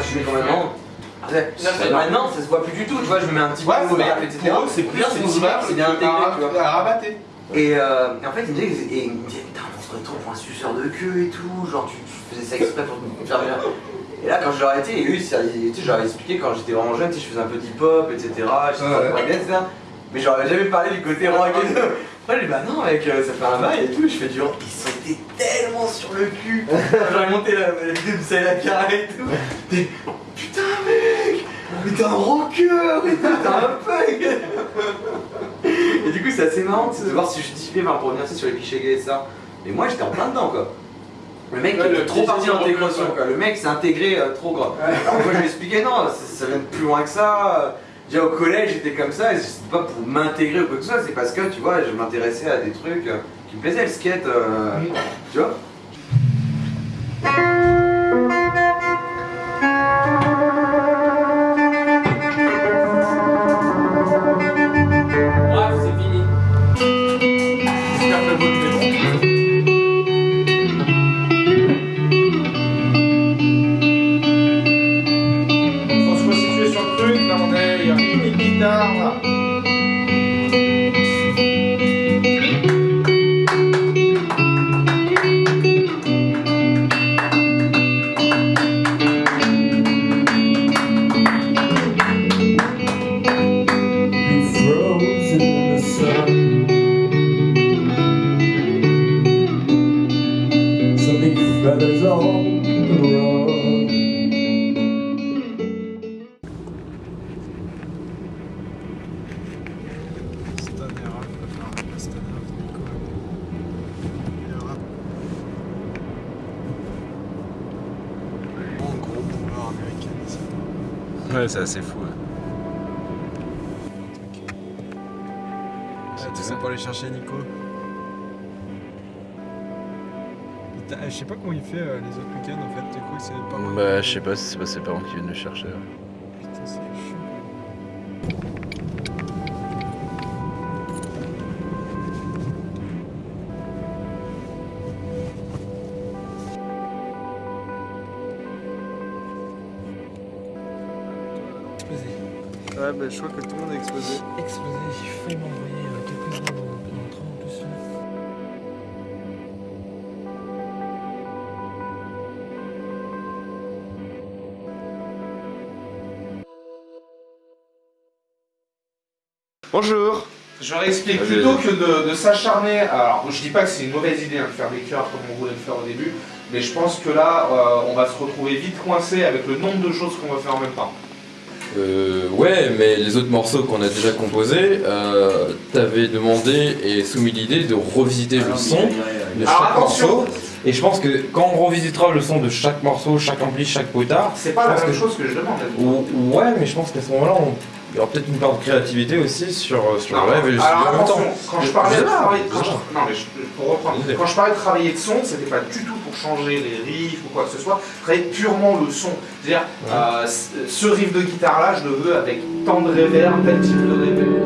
peu, je mets quand même non. Maintenant, ça se voit plus du tout, tu vois, je me mets un petit peu Ouais, de vert, c'est etc. pour eux, c'est plus bien, c'est bien intégré, tu vois. à rabatté. Et, euh, et en fait, il me disait, et il me disait, putain, on se serait trop pour un suceur de queue et tout, genre tu, tu faisais ça exprès pour me faire bien. Et là, quand je leur ai été, et eux, tu sais, j'aurais expliqué quand j'étais vraiment jeune, je faisais un peu de hip-hop, etc. Je Ouais. peu etc. Mais j'aurais jamais parlé du côté rock et tout. Moi, je dis, bah non, mec, euh, ça fait un bail et tout. Je fais du rock. Ils sont été tellement sur le cul. J'aurais monté la, la vidéo de Saïla Cara et tout. T'es, putain, mec, mais t'es un rocker et tout, t'es un punk. Et du coup, c'est assez marrant de voir si je justifiais enfin, pour revenir sur les clichés gays et ça. Mais moi, j'étais en plein dedans, quoi. Le mec Ouais, il est le trop parti d'intégration, quoi. Le mec s'est intégré euh, trop, quoi. Alors moi, je lui expliquais, non, ça, ça vient de plus loin que ça. Déjà au collège, j'étais comme ça, et c'était pas pour m'intégrer ou quoi que ce soit, c'est parce que, tu vois, je m'intéressais à des trucs euh, qui me plaisaient, le skate, euh, Mm. tu vois. Bref, c'est fini. J'espère que le volume est bon. Faut se resituer sur le truc, là on est, il y a une guitare là. On the run. En gros pouvoir américain. ça. Ouais, c'est assez fou. Tu sais pas aller chercher Nico? Je sais pas comment il fait euh, les autres week-ends en fait, crois que c'est pas Bah, je sais pas si c'est pas ses parents qui viennent le chercher. Putain, c'est chiant. Explosé. Ouais, bah je crois que tout le monde a explosé. Explosé, j'ai failli m'envoyer Bonjour Je réexplique, Vas-y, plutôt que de, de s'acharner, alors je dis pas que c'est une mauvaise idée hein, de faire des cœurs comme on voulait le faire au début, mais je pense que là, euh, on va se retrouver vite coincé avec le nombre de choses qu'on va faire en même temps. Euh, ouais, mais les autres morceaux qu'on a déjà composés, euh, t'avais demandé et soumis l'idée de revisiter le son de chaque morceau. Et je pense que quand on revisitera le son de chaque morceau, chaque ampli, chaque potard, C'est pas la même que- chose que je demande. ou- ouais, mais je pense qu'à ce moment-là, on- il y aura peut-être une part de créativité aussi sur, sur Non, le rêve et le alors temps. quand je parlais de travailler, je quand sais je- non mais je- pour reprendre, Désolé. quand je parlais de travailler de son, c'était pas du tout pour changer les riffs ou quoi que ce soit, travailler purement le son. C'est-à-dire, euh, ce riff de guitare là, je le veux avec tant de reverb, tel type de reverb.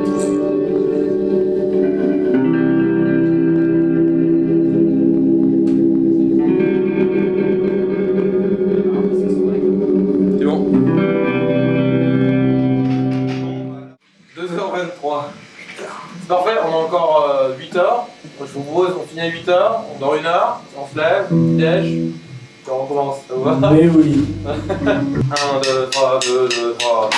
On se lève, puis on recommence. Ça vous va Mais oui. 1, 2, 3, 2, 2, 3.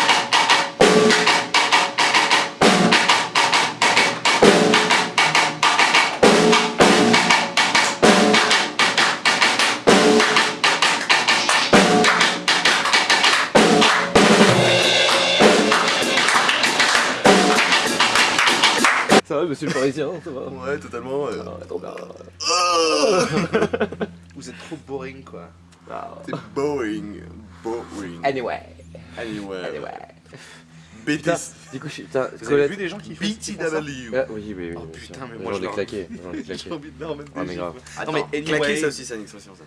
Ça va, monsieur le parisien, ça va Ouais, totalement. euh. Ah, trop bien. Vous êtes trop boring quoi. Ah. C'est boring. Boring. Anyway, Anyway. anyway. Putain. Du coup, je suis. Putain, Vous avez Colette. vu des gens qui font ça Ah, BTW oui, oui, oui. Oh, bien putain, sûr. mais moi, J'en je leur- J'ai claqué. envie de leur Ah, mais gifs. grave. Non mais anyway. Claquer ça aussi, ça nique ça aussi. Ça.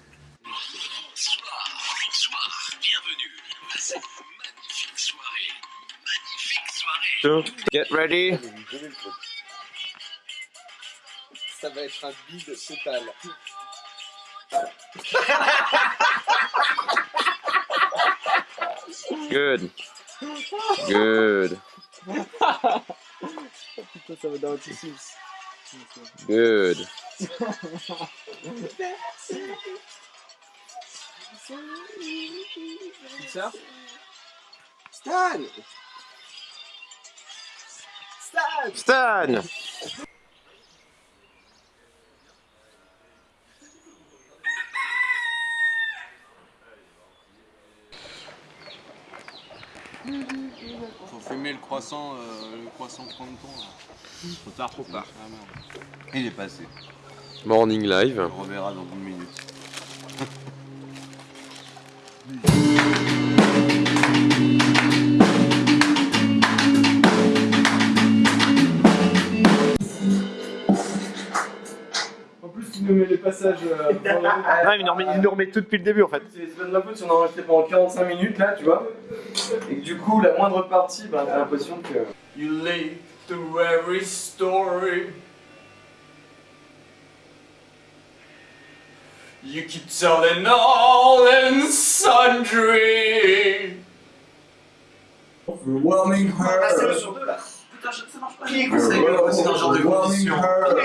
Get ready. Ça va être un bide total. Good. Good. Putain, ça va dans le tissu. Good. ça Stan Stan Faut le croissant, euh, le croissant 30 ans. là. Trop tard, trop tard. Ah, merde. Il est passé. Morning live. On reverra dans une minute. Passages. euh, Ah, il nous remet, il nous remet tout depuis le début en fait. C'est c'est pas de ma faute si on a enregistré pendant 45 minutes là, tu vois. Et que du coup, la moindre partie, bah, t'as l'impression que. You lay through every story. You keep telling all and sundry. Overwhelming her. sur deux là. Putain, ça marche pas. You're overwhelming her.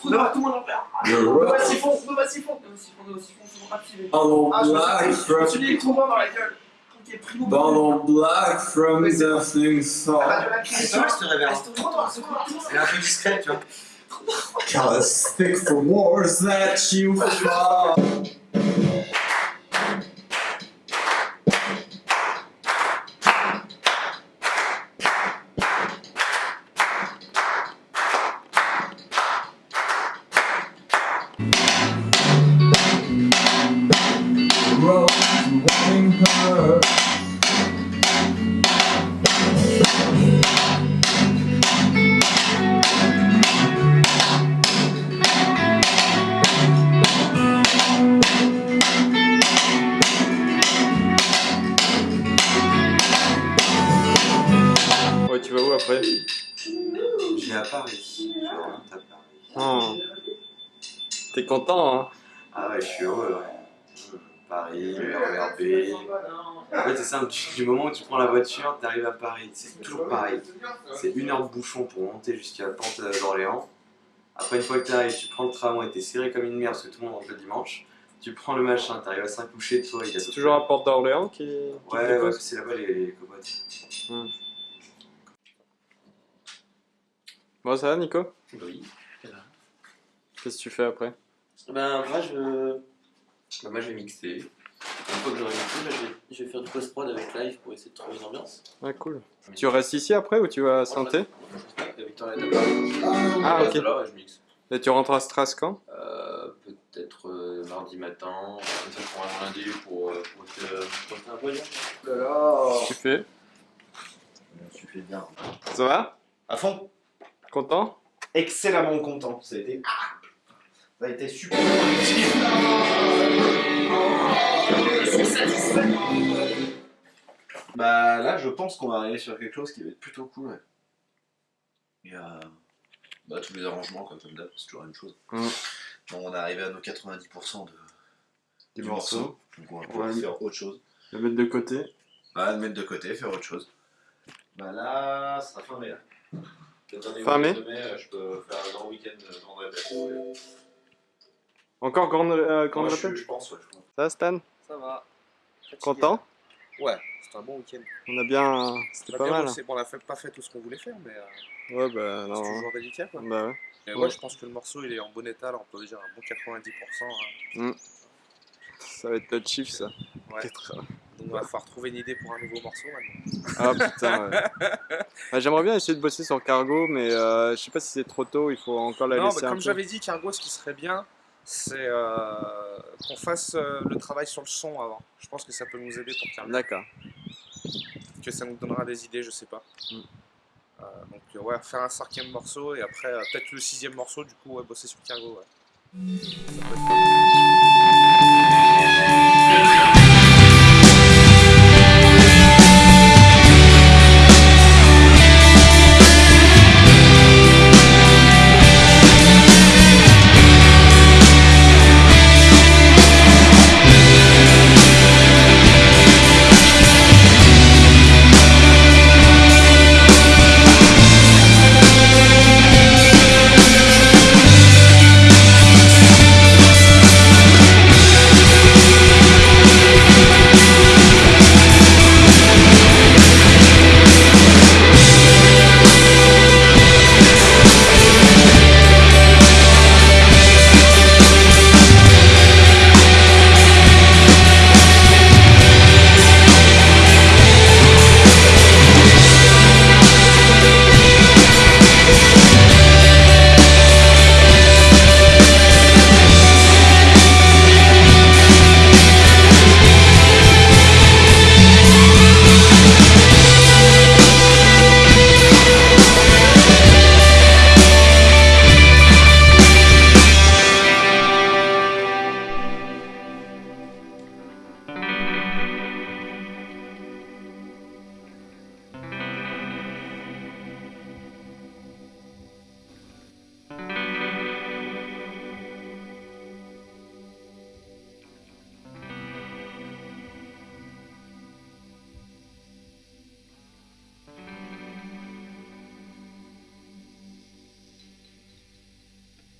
Tout le monde en perd. You're Nova siphon, Nova siphon. Nova siphon, Nova siphon, c'est bon, activé. Donald Ah, je me Black suis from dit, il trouve dans la gueule. Ok, primo. Donald Black from Oui, c'est- Deafening Song. C'est vrai, je te révèle. C'est trop noir, c'est trop noir. C'est un peu discret, tu vois. Got a stick for wars that you fought. Tu vas où après Je vais à Paris. Je rentre à Paris. Oh. T'es content, hein Ah ouais, je suis heureux, ouais. Paris, RERB. En fait, c'est simple, du moment où tu prends la voiture, t'arrives à Paris. C'est toujours pareil. C'est une heure de bouchon pour monter jusqu'à la pente d'Orléans. Après, une fois que t'arrives, tu prends le tramway, t'es serré comme une merde parce que tout le monde rentre le dimanche. Tu prends le machin, t'arrives à Saint-Coucher de toi, C'est toujours à Porte d'Orléans qui. Ouais, ouais, c'est là-bas les, les copotes. Bon, ça va, Nico? Oui. Qu'est-ce que tu fais après? Ben, moi, je. Ben, moi, je vais mixer. Une fois que j'aurai mixé, ben, je, vais... je vais faire du post-prod avec live pour essayer de trouver une ambiance. Ah, cool. Tu restes ici après ou tu vas à Santé? Victoria est à Paris. Ah, ok. reste là, ouais, je mixe. Et tu rentres à Stras quand? Euh, Peut-être euh, mardi matin, comme ça je prends un lundi pour, euh, pour te pour te faire un voyage. Qu'est-ce que tu fais? Je suis fait bien. Ça va? À fond. Content Excellemment content. Ça a été. Ça a été super. Bah là, je pense qu'on va arriver sur quelque chose qui va être plutôt cool. ouais. Il y a bah, tous les arrangements, comme d'hab, c'est toujours la même chose. Mm. Bon, on est arrivé à nos 90% de, Du du morceau. morceau. Donc on va pouvoir Ouais. faire autre chose. Le mettre de côté. Bah, le mettre de côté, faire autre chose. Bah là, ça sera fin mai. Fin mai euh, je peux faire un grand week-end de grande répète. Encore grande, euh, grande Ouais, je, répète je pense, ouais. je pense. Ça va, Stan? Ça va. Content? Ouais, c'était un bon week-end. On a bien. C'était pas bien mal. bossé. Bon, on a fait, pas fait tout ce qu'on voulait faire, mais euh, Ouais, bah c'est non. toujours délicat quoi. Bah ouais. Et Ouais. ouais, je pense que le morceau il est en bon état, là, on peut dire un bon 90%. hein. Ça va être notre chiffre ça. Ouais. Donc va falloir trouver une idée pour un nouveau morceau maintenant. Ah putain. ouais. Bah, J'aimerais bien essayer de bosser sur Cargo, mais euh, je sais pas si c'est trop tôt, il faut encore la non, laisser un comme j'avais dit, Cargo, ce qui serait bien, c'est euh, qu'on fasse euh, le travail sur le son avant. Je pense que ça peut nous aider pour Cargo. D'accord. Que ça nous donnera des idées, je sais pas. Mm. Donc ouais, faire un cinquième morceau et après peut-être le sixième morceau, du coup ouais, bosser sur Cargo. Ouais. Ça peut être pas mal.